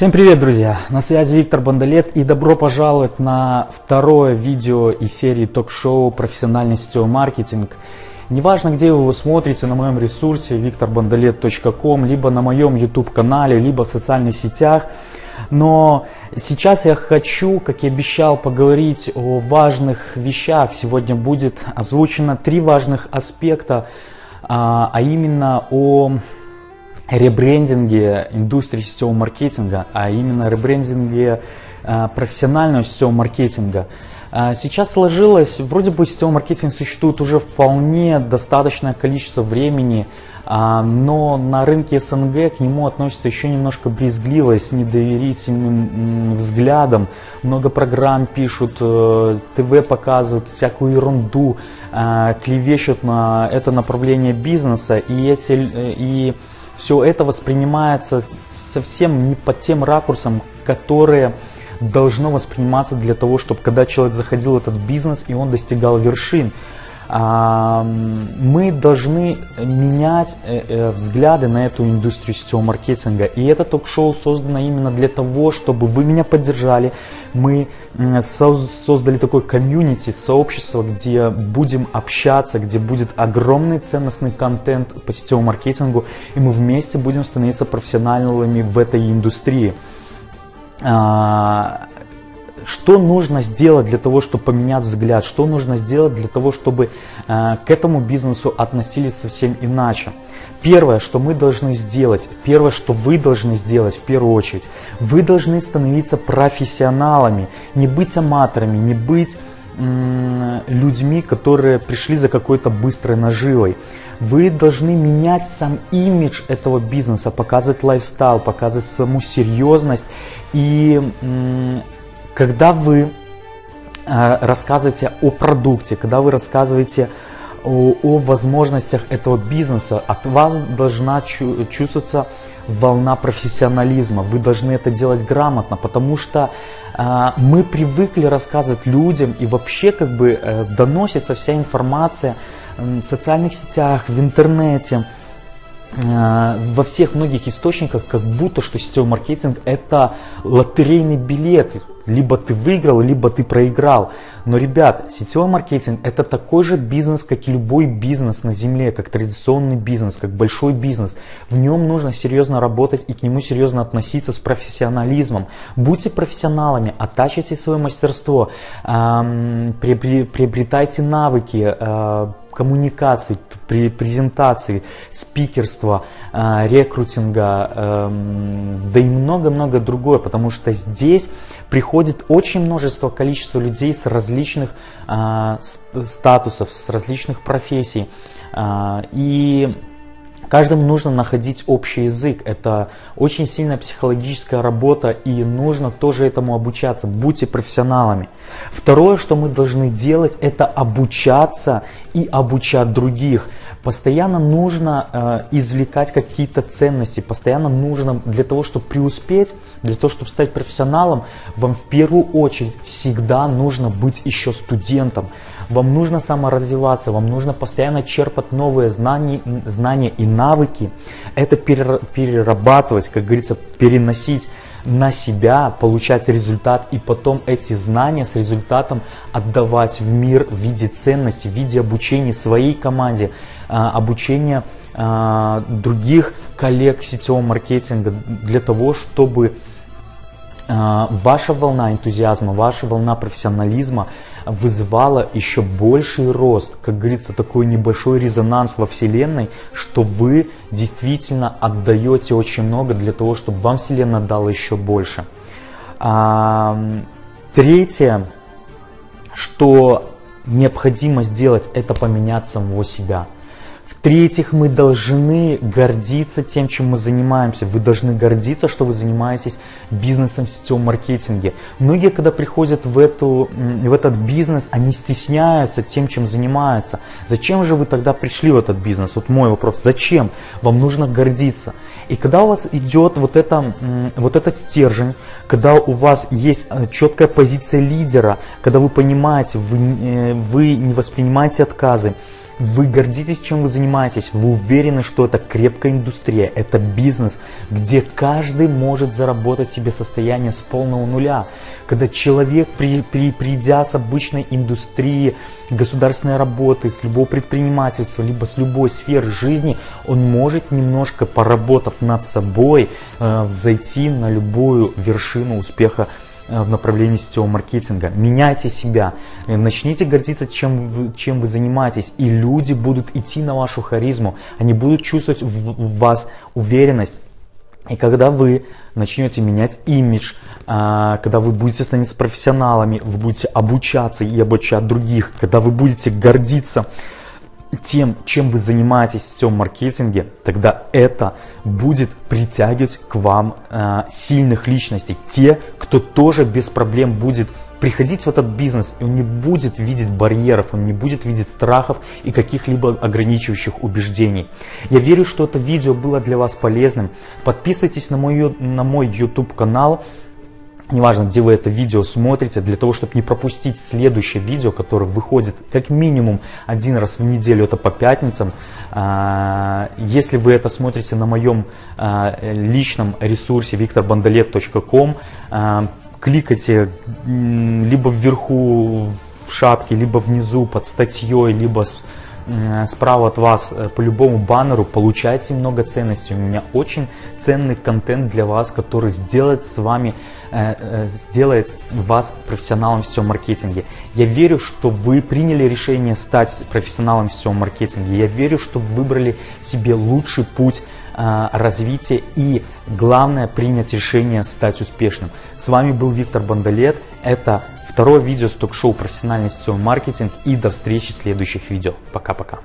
Всем привет, друзья! На связи Виктор Бондолет и добро пожаловать на второе видео из серии ток-шоу «Профессиональный сетевой маркетинг». Неважно, где вы его смотрите, на моем ресурсе викторбондолет.ком, либо на моем YouTube-канале, либо в социальных сетях. Но сейчас я хочу, как и обещал, поговорить о важных вещах. Сегодня будет озвучено три важных аспекта, а, а именно о ребрендинге индустрии сетевого маркетинга, а именно ребрендинге э, профессионального сетевого маркетинга. Э, сейчас сложилось, вроде бы сетевой маркетинг существует уже вполне достаточное количество времени, э, но на рынке СНГ к нему относятся еще немножко брезгливо, с недоверительным взглядом. Много программ пишут, ТВ показывают всякую ерунду, клевещут на это направление бизнеса, и эти и все это воспринимается совсем не под тем ракурсом, которые должно восприниматься для того, чтобы когда человек заходил в этот бизнес и он достигал вершин. А, мы должны менять э, э, взгляды на эту индустрию сетевого маркетинга. И это ток-шоу создано именно для того, чтобы вы меня поддержали. Мы создали такой комьюнити, сообщество, где будем общаться, где будет огромный ценностный контент по сетевому маркетингу, и мы вместе будем становиться профессионалами в этой индустрии. Что нужно сделать для того, чтобы поменять взгляд, что нужно сделать для того, чтобы э, к этому бизнесу относились совсем иначе. Первое, что мы должны сделать, первое, что вы должны сделать в первую очередь, вы должны становиться профессионалами, не быть аматорами, не быть людьми, которые пришли за какой-то быстрой наживой. Вы должны менять сам имидж этого бизнеса, показывать лайфстайл, показывать саму серьезность и когда вы э, рассказываете о продукте, когда вы рассказываете о, о возможностях этого бизнеса, от вас должна чувствоваться волна профессионализма. Вы должны это делать грамотно, потому что э, мы привыкли рассказывать людям и вообще как бы э, доносится вся информация э, в социальных сетях, в интернете Э, во всех многих источниках как будто что сетевой маркетинг это лотерейный билет. Либо ты выиграл, либо ты проиграл. Но, ребят, сетевой маркетинг это такой же бизнес, как и любой бизнес на земле, как традиционный бизнес, как большой бизнес. В нем нужно серьезно работать и к нему серьезно относиться с профессионализмом. Будьте профессионалами, оттачивайте свое мастерство, приобретайте навыки, э, коммуникации, при презентации, спикерства, э, рекрутинга, эм, да и много-много другое, потому что здесь приходит очень множество количество людей с различных э, статусов, с различных профессий. Э, и Каждому нужно находить общий язык. Это очень сильная психологическая работа и нужно тоже этому обучаться. Будьте профессионалами. Второе, что мы должны делать, это обучаться и обучать других. Постоянно нужно э, извлекать какие-то ценности, постоянно нужно для того, чтобы преуспеть, для того, чтобы стать профессионалом, вам в первую очередь всегда нужно быть еще студентом. Вам нужно саморазвиваться, вам нужно постоянно черпать новые знания, знания и навыки. Это перерабатывать, как говорится, переносить на себя, получать результат и потом эти знания с результатом отдавать в мир в виде ценности, в виде обучения своей команде, а, обучения а, других коллег сетевого маркетинга для того, чтобы а, ваша волна энтузиазма, ваша волна профессионализма вызывала еще больший рост, как говорится, такой небольшой резонанс во Вселенной, что вы действительно отдаете очень много для того, чтобы вам Вселенная дала еще больше. Третье, что необходимо сделать, это поменять самого себя – в-третьих, мы должны гордиться тем, чем мы занимаемся. Вы должны гордиться, что вы занимаетесь бизнесом в сетевом маркетинге. Многие, когда приходят в, эту, в этот бизнес, они стесняются тем, чем занимаются. Зачем же вы тогда пришли в этот бизнес? Вот мой вопрос. Зачем? Вам нужно гордиться. И когда у вас идет вот, это, вот этот стержень, когда у вас есть э, четкая позиция лидера, когда вы понимаете, вы, э, вы не воспринимаете отказы, вы гордитесь, чем вы занимаетесь, вы уверены, что это крепкая индустрия, это бизнес, где каждый может заработать себе состояние с полного нуля. Когда человек, при, при, придя с обычной индустрии, государственной работы, с любого предпринимательства, либо с любой сферы жизни, он может немножко поработав над собой, э, зайти на любую вершину успеха в направлении сетевого маркетинга. Меняйте себя, э, начните гордиться, чем вы, чем вы занимаетесь, и люди будут идти на вашу харизму, они будут чувствовать в, в вас уверенность. И когда вы начнете менять имидж, а, когда вы будете становиться профессионалами, вы будете обучаться и обучать других, когда вы будете гордиться тем, чем вы занимаетесь в сетевом маркетинге, тогда это будет притягивать к вам э, сильных личностей. Те, кто тоже без проблем будет приходить в этот бизнес, и он не будет видеть барьеров, он не будет видеть страхов и каких-либо ограничивающих убеждений. Я верю, что это видео было для вас полезным. Подписывайтесь на мой, на мой YouTube канал неважно, где вы это видео смотрите, для того, чтобы не пропустить следующее видео, которое выходит как минимум один раз в неделю, это по пятницам. А, если вы это смотрите на моем а, личном ресурсе викторбандалет.ком, а, кликайте либо вверху в шапке, либо внизу под статьей, либо справа от вас э, по любому баннеру, получайте много ценностей. У меня очень ценный контент для вас, который сделает с вами Э, э, сделает вас профессионалом в сетевом маркетинге. Я верю, что вы приняли решение стать профессионалом в сетевом маркетинге. Я верю, что вы выбрали себе лучший путь э, развития и главное принять решение стать успешным. С вами был Виктор Бондолет. Это второе видео с ток-шоу «Профессиональный сетевой маркетинг» и до встречи в следующих видео. Пока-пока.